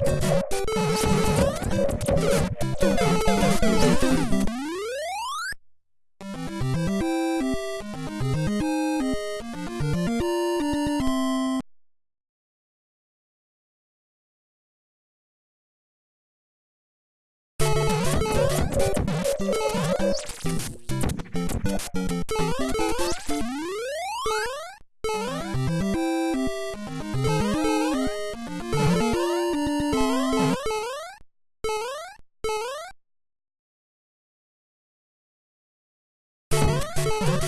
you Thank you.